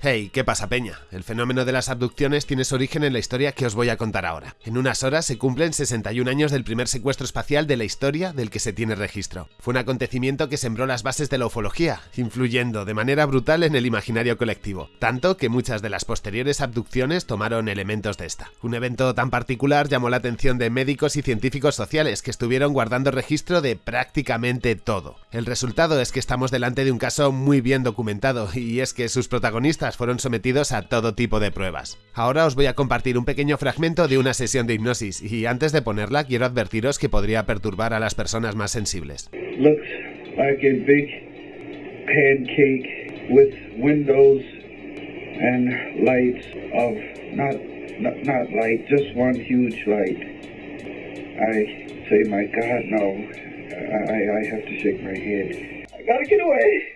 Hey, ¿qué pasa, Peña? El fenómeno de las abducciones tiene su origen en la historia que os voy a contar ahora. En unas horas se cumplen 61 años del primer secuestro espacial de la historia del que se tiene registro. Fue un acontecimiento que sembró las bases de la ufología, influyendo de manera brutal en el imaginario colectivo, tanto que muchas de las posteriores abducciones tomaron elementos de esta. Un evento tan particular llamó la atención de médicos y científicos sociales que estuvieron guardando registro de prácticamente todo. El resultado es que estamos delante de un caso muy bien documentado, y es que sus protagonistas fueron sometidos a todo tipo de pruebas. Ahora os voy a compartir un pequeño fragmento de una sesión de hipnosis y antes de ponerla quiero advertiros que podría perturbar a las personas más sensibles. Looks like a big pancake with windows and lights of not light, just one huge light. I say, my God, no. I, I have to shake my head. I gotta get away.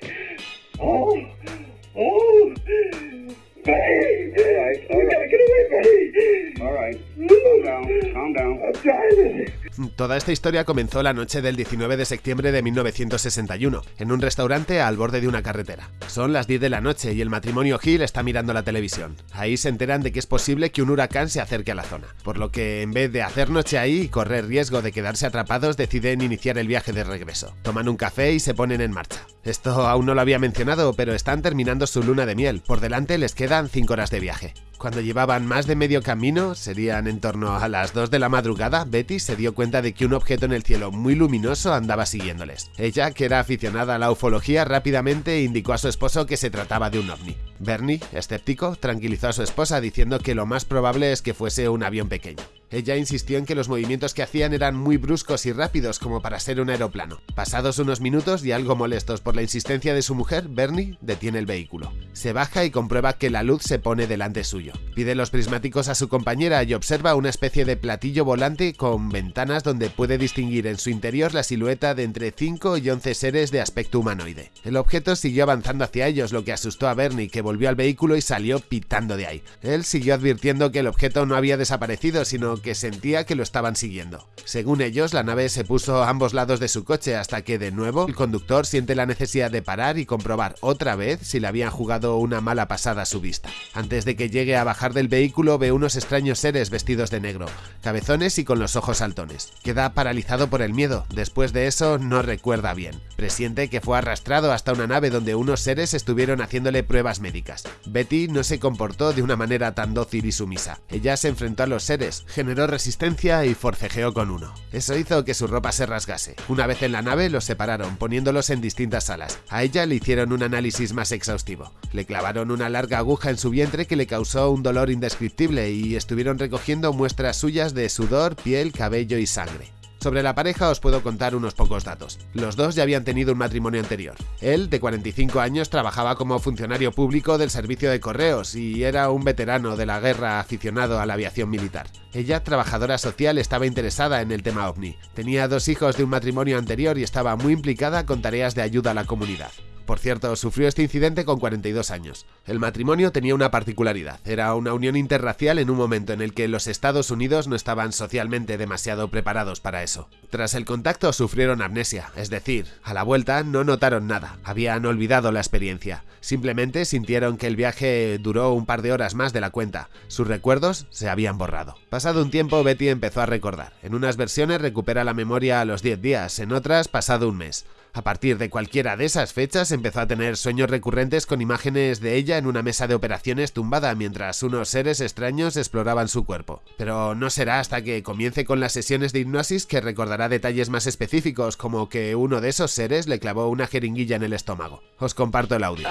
Toda esta historia comenzó la noche del 19 de septiembre de 1961, en un restaurante al borde de una carretera. Son las 10 de la noche y el matrimonio Hill está mirando la televisión. Ahí se enteran de que es posible que un huracán se acerque a la zona, por lo que en vez de hacer noche ahí y correr riesgo de quedarse atrapados, deciden iniciar el viaje de regreso. Toman un café y se ponen en marcha. Esto aún no lo había mencionado, pero están terminando su luna de miel. Por delante les quedan 5 horas de viaje. Cuando llevaban más de medio camino, serían en torno a las 2 de la madrugada, Betty se dio cuenta de que un objeto en el cielo muy luminoso andaba siguiéndoles. Ella, que era aficionada a la ufología, rápidamente indicó a su esposo que se trataba de un ovni. Bernie, escéptico, tranquilizó a su esposa diciendo que lo más probable es que fuese un avión pequeño. Ella insistió en que los movimientos que hacían eran muy bruscos y rápidos como para ser un aeroplano. Pasados unos minutos y algo molestos por la insistencia de su mujer, Bernie detiene el vehículo. Se baja y comprueba que la luz se pone delante suyo. Pide los prismáticos a su compañera y observa una especie de platillo volante con ventanas donde puede distinguir en su interior la silueta de entre 5 y 11 seres de aspecto humanoide. El objeto siguió avanzando hacia ellos, lo que asustó a Bernie, que volvió al vehículo y salió pitando de ahí. Él siguió advirtiendo que el objeto no había desaparecido, sino que sentía que lo estaban siguiendo. Según ellos, la nave se puso a ambos lados de su coche hasta que, de nuevo, el conductor siente la necesidad de parar y comprobar otra vez si le habían jugado una mala pasada a su vista. Antes de que llegue a bajar del vehículo, ve unos extraños seres vestidos de negro, cabezones y con los ojos saltones. Queda paralizado por el miedo, después de eso no recuerda bien. Presiente que fue arrastrado hasta una nave donde unos seres estuvieron haciéndole pruebas médicas. Betty no se comportó de una manera tan dócil y sumisa. Ella se enfrentó a los seres, resistencia y forcejeó con uno. Eso hizo que su ropa se rasgase. Una vez en la nave los separaron, poniéndolos en distintas salas. A ella le hicieron un análisis más exhaustivo. Le clavaron una larga aguja en su vientre que le causó un dolor indescriptible y estuvieron recogiendo muestras suyas de sudor, piel, cabello y sangre. Sobre la pareja os puedo contar unos pocos datos. Los dos ya habían tenido un matrimonio anterior. Él, de 45 años, trabajaba como funcionario público del servicio de correos y era un veterano de la guerra aficionado a la aviación militar. Ella, trabajadora social, estaba interesada en el tema ovni. Tenía dos hijos de un matrimonio anterior y estaba muy implicada con tareas de ayuda a la comunidad. Por cierto, sufrió este incidente con 42 años. El matrimonio tenía una particularidad, era una unión interracial en un momento en el que los Estados Unidos no estaban socialmente demasiado preparados para eso. Tras el contacto sufrieron amnesia, es decir, a la vuelta no notaron nada, habían olvidado la experiencia, simplemente sintieron que el viaje duró un par de horas más de la cuenta, sus recuerdos se habían borrado. Pasado un tiempo Betty empezó a recordar, en unas versiones recupera la memoria a los 10 días, en otras pasado un mes. A partir de cualquiera de esas fechas empezó a tener sueños recurrentes con imágenes de ella en una mesa de operaciones tumbada mientras unos seres extraños exploraban su cuerpo. Pero no será hasta que comience con las sesiones de hipnosis que recordará detalles más específicos como que uno de esos seres le clavó una jeringuilla en el estómago. Os comparto el audio.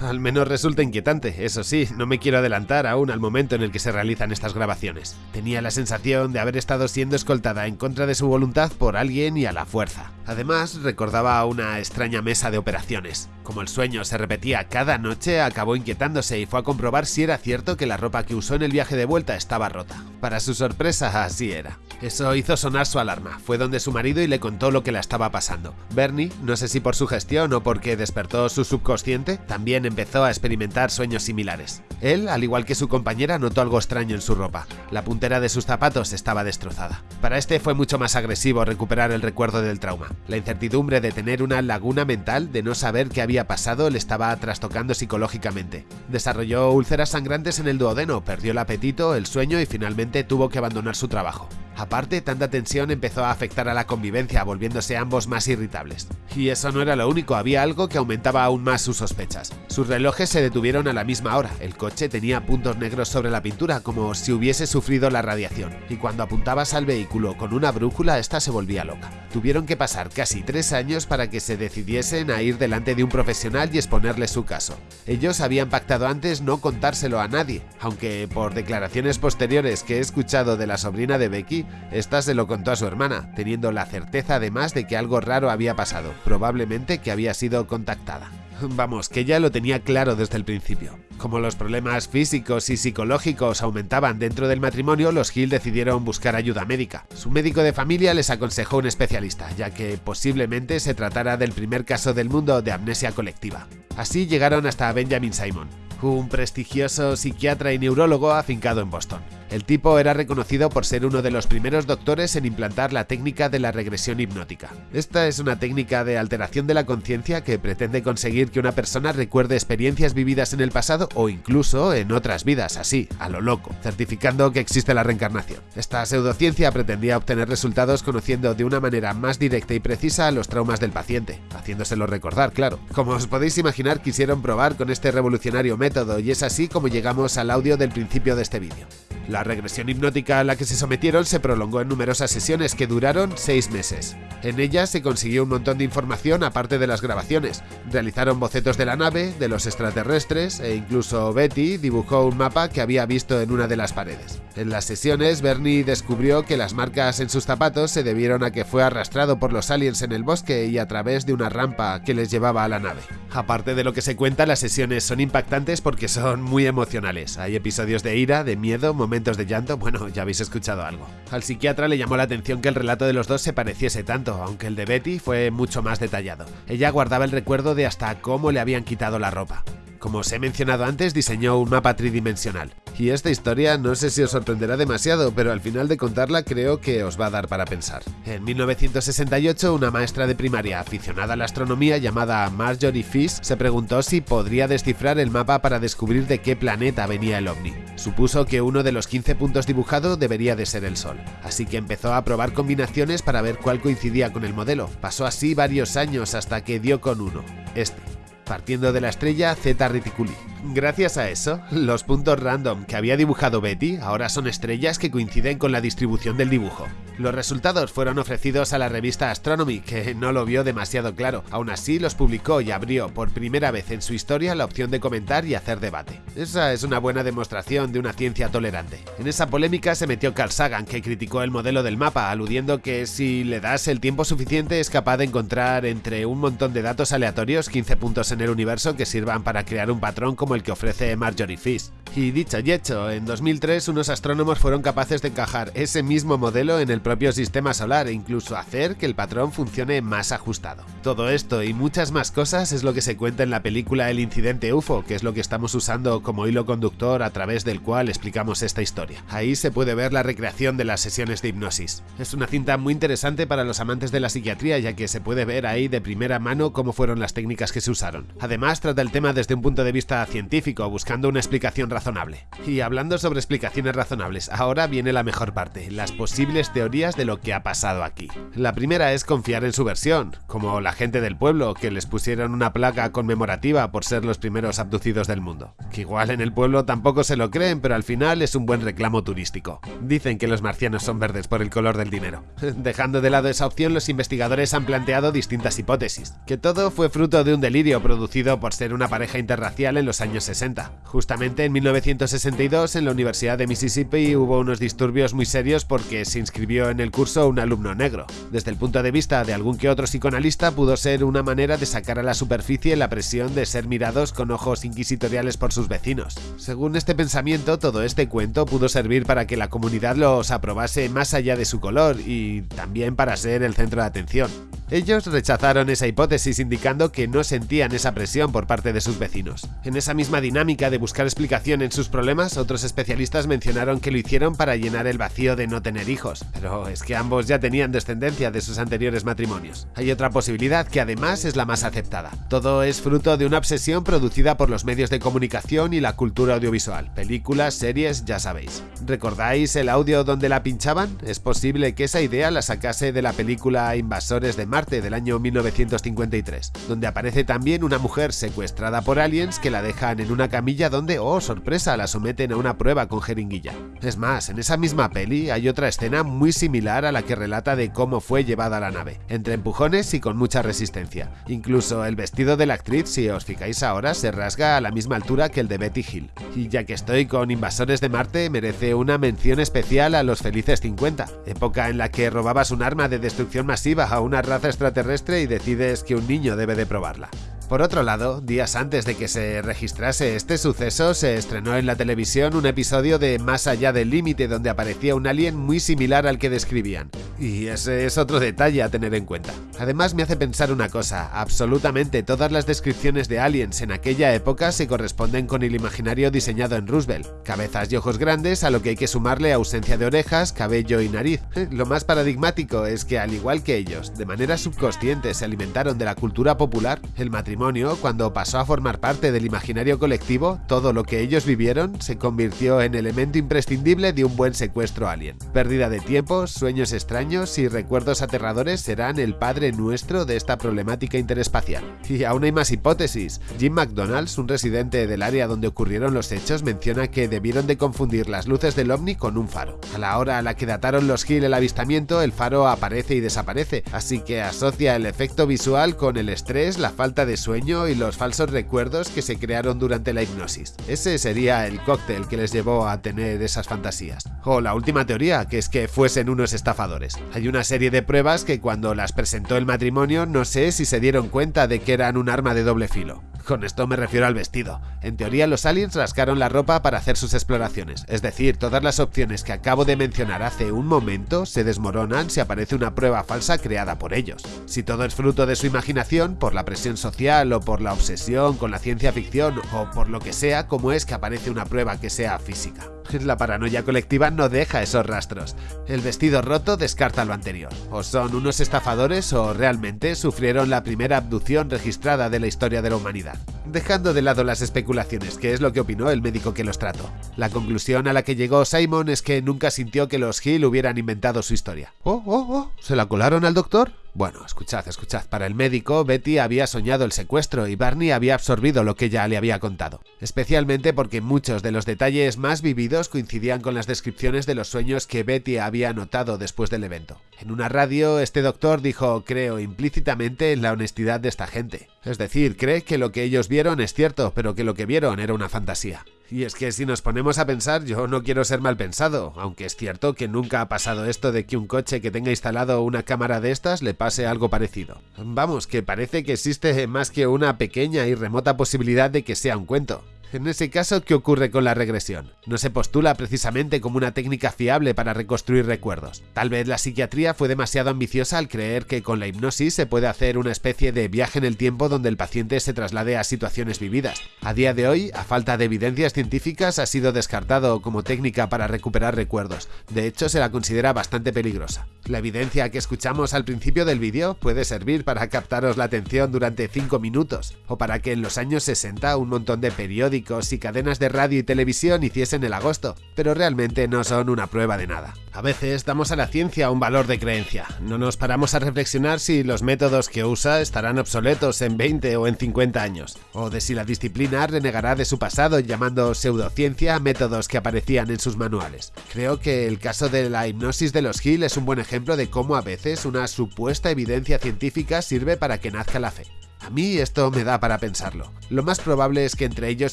Al menos resulta inquietante, eso sí, no me quiero adelantar aún al momento en el que se realizan estas grabaciones. Tenía la sensación de haber estado siendo escoltada en contra de su voluntad por alguien y a la fuerza. Además, recordaba una extraña mesa de operaciones, Como el sueño se repetía cada noche, acabó inquietándose y fue a comprobar si era cierto que la ropa que usó en el viaje de vuelta estaba rota. Para su sorpresa, así era. Eso hizo sonar su alarma. Fue donde su marido y le contó lo que la estaba pasando. Bernie, no sé si por su gestión o porque despertó su subconsciente, también empezó a experimentar sueños similares. Él, al igual que su compañera, notó algo extraño en su ropa. La puntera de sus zapatos estaba destrozada. Para este fue mucho más agresivo recuperar el recuerdo del trauma. La incertidumbre de tener una laguna mental, de no saber qué había pasado, le estaba trastocando psicológicamente. Desarrolló úlceras sangrantes en el duodeno, perdió el apetito, el sueño y finalmente tuvo que abandonar su trabajo. Aparte, tanta tensión empezó a afectar a la convivencia, volviéndose ambos más irritables. Y eso no era lo único, había algo que aumentaba aún más sus sospechas. Sus relojes se detuvieron a la misma hora, el coche tenía puntos negros sobre la pintura, como si hubiese sufrido la radiación, y cuando apuntabas al vehículo con una brújula, esta se volvía loca. Tuvieron que pasar casi tres años para que se decidiesen a ir delante de un profesional y exponerle su caso. Ellos habían pactado antes no contárselo a nadie, aunque por declaraciones posteriores que he escuchado de la sobrina de Becky, esta se lo contó a su hermana, teniendo la certeza además de que algo raro había pasado, probablemente que había sido contactada. Vamos, que ya lo tenía claro desde el principio. Como los problemas físicos y psicológicos aumentaban dentro del matrimonio, los Hill decidieron buscar ayuda médica. Su médico de familia les aconsejó un especialista, ya que posiblemente se tratara del primer caso del mundo de amnesia colectiva. Así llegaron hasta Benjamin Simon, un prestigioso psiquiatra y neurólogo afincado en Boston. El tipo era reconocido por ser uno de los primeros doctores en implantar la técnica de la regresión hipnótica. Esta es una técnica de alteración de la conciencia que pretende conseguir que una persona recuerde experiencias vividas en el pasado o incluso en otras vidas, así, a lo loco, certificando que existe la reencarnación. Esta pseudociencia pretendía obtener resultados conociendo de una manera más directa y precisa los traumas del paciente, haciéndoselo recordar, claro. Como os podéis imaginar, quisieron probar con este revolucionario método y es así como llegamos al audio del principio de este vídeo. La regresión hipnótica a la que se sometieron se prolongó en numerosas sesiones que duraron seis meses. En ellas se consiguió un montón de información aparte de las grabaciones. Realizaron bocetos de la nave, de los extraterrestres e incluso Betty dibujó un mapa que había visto en una de las paredes. En las sesiones, Bernie descubrió que las marcas en sus zapatos se debieron a que fue arrastrado por los aliens en el bosque y a través de una rampa que les llevaba a la nave. Aparte de lo que se cuenta, las sesiones son impactantes porque son muy emocionales. Hay episodios de ira, de miedo, momentos de llanto, bueno, ya habéis escuchado algo. Al psiquiatra le llamó la atención que el relato de los dos se pareciese tanto, aunque el de Betty fue mucho más detallado. Ella guardaba el recuerdo de hasta cómo le habían quitado la ropa. Como os he mencionado antes, diseñó un mapa tridimensional. Y esta historia no sé si os sorprenderá demasiado, pero al final de contarla creo que os va a dar para pensar. En 1968, una maestra de primaria aficionada a la astronomía llamada Marjorie Fish se preguntó si podría descifrar el mapa para descubrir de qué planeta venía el ovni. Supuso que uno de los 15 puntos dibujados debería de ser el Sol, así que empezó a probar combinaciones para ver cuál coincidía con el modelo. Pasó así varios años hasta que dio con uno, este partiendo de la estrella Zeta Reticuli. Gracias a eso, los puntos random que había dibujado Betty ahora son estrellas que coinciden con la distribución del dibujo. Los resultados fueron ofrecidos a la revista Astronomy, que no lo vio demasiado claro. Aún así, los publicó y abrió por primera vez en su historia la opción de comentar y hacer debate. Esa es una buena demostración de una ciencia tolerante. En esa polémica se metió Carl Sagan, que criticó el modelo del mapa, aludiendo que si le das el tiempo suficiente es capaz de encontrar entre un montón de datos aleatorios 15 puntos en el universo que sirvan para crear un patrón como el que ofrece Marjorie Fish. Y dicho y hecho, en 2003 unos astrónomos fueron capaces de encajar ese mismo modelo en el propio sistema solar e incluso hacer que el patrón funcione más ajustado. Todo esto y muchas más cosas es lo que se cuenta en la película El incidente UFO, que es lo que estamos usando como hilo conductor a través del cual explicamos esta historia. Ahí se puede ver la recreación de las sesiones de hipnosis. Es una cinta muy interesante para los amantes de la psiquiatría ya que se puede ver ahí de primera mano cómo fueron las técnicas que se usaron. Además trata el tema desde un punto de vista científico, buscando una explicación razonable. Y hablando sobre explicaciones razonables, ahora viene la mejor parte, las posibles teorías de lo que ha pasado aquí. La primera es confiar en su versión, como la gente del pueblo, que les pusieron una placa conmemorativa por ser los primeros abducidos del mundo. Que igual en el pueblo tampoco se lo creen, pero al final es un buen reclamo turístico. Dicen que los marcianos son verdes por el color del dinero. Dejando de lado esa opción, los investigadores han planteado distintas hipótesis. Que todo fue fruto de un delirio producido por ser una pareja interracial en los años 60. Justamente en 1962, en la Universidad de Mississippi hubo unos disturbios muy serios porque se inscribió en el curso un alumno negro. Desde el punto de vista de algún que otro psicoanalista, pudo ser una manera de sacar a la superficie la presión de ser mirados con ojos inquisitoriales por sus vecinos. Según este pensamiento, todo este cuento pudo servir para que la comunidad los aprobase más allá de su color y también para ser el centro de atención. Ellos rechazaron esa hipótesis indicando que no sentían esa presión por parte de sus vecinos. En esa misma dinámica de buscar explicación en sus problemas, otros especialistas mencionaron que lo hicieron para llenar el vacío de no tener hijos, pero es que ambos ya tenían descendencia de sus anteriores matrimonios. Hay otra posibilidad que además es la más aceptada. Todo es fruto de una obsesión producida por los medios de comunicación y la cultura audiovisual, películas, series, ya sabéis. ¿Recordáis el audio donde la pinchaban? Es posible que esa idea la sacase de la película Invasores de Marte del año 1953, donde aparece también una mujer secuestrada por aliens que la dejan en una camilla donde, oh sorpresa, la someten a una prueba con jeringuilla. Es más, en esa misma peli hay otra escena muy similar a la que relata de cómo fue llevada la nave, entre empujones y con mucha resistencia. Incluso el vestido de la actriz, si os fijáis ahora, se rasga a la misma altura que el de Betty Hill. Y ya que estoy con Invasores de Marte, merece una mención especial a los felices 50, época en la que robabas un arma de destrucción masiva a una raza extraterrestre y decides que un niño debe de probarla. Por otro lado, días antes de que se registrase este suceso, se estrenó en la televisión un episodio de Más allá del límite donde aparecía un alien muy similar al que describían. Y ese es otro detalle a tener en cuenta. Además me hace pensar una cosa, absolutamente todas las descripciones de aliens en aquella época se corresponden con el imaginario diseñado en Roosevelt. Cabezas y ojos grandes a lo que hay que sumarle ausencia de orejas, cabello y nariz. Lo más paradigmático es que al igual que ellos, de manera subconsciente se alimentaron de la cultura popular, el matrimonio cuando pasó a formar parte del imaginario colectivo, todo lo que ellos vivieron se convirtió en elemento imprescindible de un buen secuestro alien. Pérdida de tiempo, sueños extraños y recuerdos aterradores serán el padre nuestro de esta problemática interespacial. Y aún hay más hipótesis. Jim McDonald's, un residente del área donde ocurrieron los hechos, menciona que debieron de confundir las luces del ovni con un faro. A la hora a la que dataron los Hill el avistamiento, el faro aparece y desaparece, así que asocia el efecto visual con el estrés, la falta de sueño y los falsos recuerdos que se crearon durante la hipnosis. Ese sería el cóctel que les llevó a tener esas fantasías. O la última teoría, que es que fuesen unos estafadores. Hay una serie de pruebas que cuando las presentó el matrimonio no sé si se dieron cuenta de que eran un arma de doble filo. Con esto me refiero al vestido. En teoría los aliens rascaron la ropa para hacer sus exploraciones, es decir, todas las opciones que acabo de mencionar hace un momento se desmoronan si aparece una prueba falsa creada por ellos. Si todo es fruto de su imaginación, por la presión social o por la obsesión con la ciencia ficción o por lo que sea, ¿cómo es que aparece una prueba que sea física? La paranoia colectiva no deja esos rastros. El vestido roto descarta lo anterior. O son unos estafadores o realmente sufrieron la primera abducción registrada de la historia de la humanidad. Dejando de lado las especulaciones, que es lo que opinó el médico que los trató. La conclusión a la que llegó Simon es que nunca sintió que los Hill hubieran inventado su historia. ¡Oh, oh, oh! ¿Se la colaron al doctor? Bueno, escuchad, escuchad. Para el médico, Betty había soñado el secuestro y Barney había absorbido lo que ella le había contado. Especialmente porque muchos de los detalles más vividos coincidían con las descripciones de los sueños que Betty había notado después del evento. En una radio, este doctor dijo, creo implícitamente en la honestidad de esta gente. Es decir, cree que lo que ellos vieron es cierto, pero que lo que vieron era una fantasía. Y es que si nos ponemos a pensar, yo no quiero ser mal pensado, aunque es cierto que nunca ha pasado esto de que un coche que tenga instalado una cámara de estas le pase algo parecido. Vamos, que parece que existe más que una pequeña y remota posibilidad de que sea un cuento. En ese caso, ¿qué ocurre con la regresión? No se postula precisamente como una técnica fiable para reconstruir recuerdos. Tal vez la psiquiatría fue demasiado ambiciosa al creer que con la hipnosis se puede hacer una especie de viaje en el tiempo donde el paciente se traslade a situaciones vividas. A día de hoy, a falta de evidencias científicas, ha sido descartado como técnica para recuperar recuerdos. De hecho, se la considera bastante peligrosa. La evidencia que escuchamos al principio del vídeo puede servir para captaros la atención durante 5 minutos, o para que en los años 60 un montón de periódicos y cadenas de radio y televisión hiciesen el agosto, pero realmente no son una prueba de nada. A veces damos a la ciencia un valor de creencia, no nos paramos a reflexionar si los métodos que usa estarán obsoletos en 20 o en 50 años, o de si la disciplina renegará de su pasado llamando pseudociencia métodos que aparecían en sus manuales. Creo que el caso de la hipnosis de los Hill es un buen ejemplo de cómo a veces una supuesta evidencia científica sirve para que nazca la fe. A mí esto me da para pensarlo. Lo más probable es que entre ellos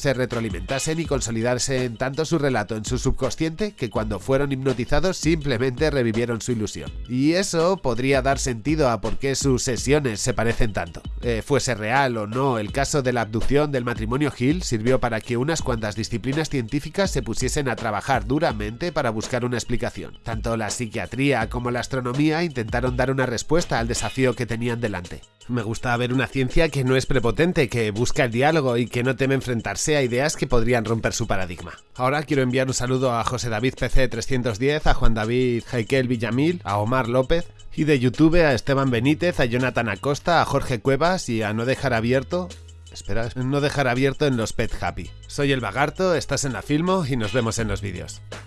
se retroalimentasen y consolidasen tanto su relato en su subconsciente que cuando fueron hipnotizados simplemente revivieron su ilusión. Y eso podría dar sentido a por qué sus sesiones se parecen tanto. Eh, fuese real o no, el caso de la abducción del matrimonio Hill sirvió para que unas cuantas disciplinas científicas se pusiesen a trabajar duramente para buscar una explicación. Tanto la psiquiatría como la astronomía intentaron dar una respuesta al desafío que tenían delante. Me gusta ver una ciencia que no es prepotente, que busca el diálogo y que no teme enfrentarse a ideas que podrían romper su paradigma. Ahora quiero enviar un saludo a José David PC310, a Juan David Jaikel Villamil, a Omar López y de YouTube a Esteban Benítez, a Jonathan Acosta, a Jorge Cuevas y a No Dejar Abierto Espera, no dejar abierto en los Pet Happy. Soy el Bagarto, estás en la Filmo y nos vemos en los vídeos.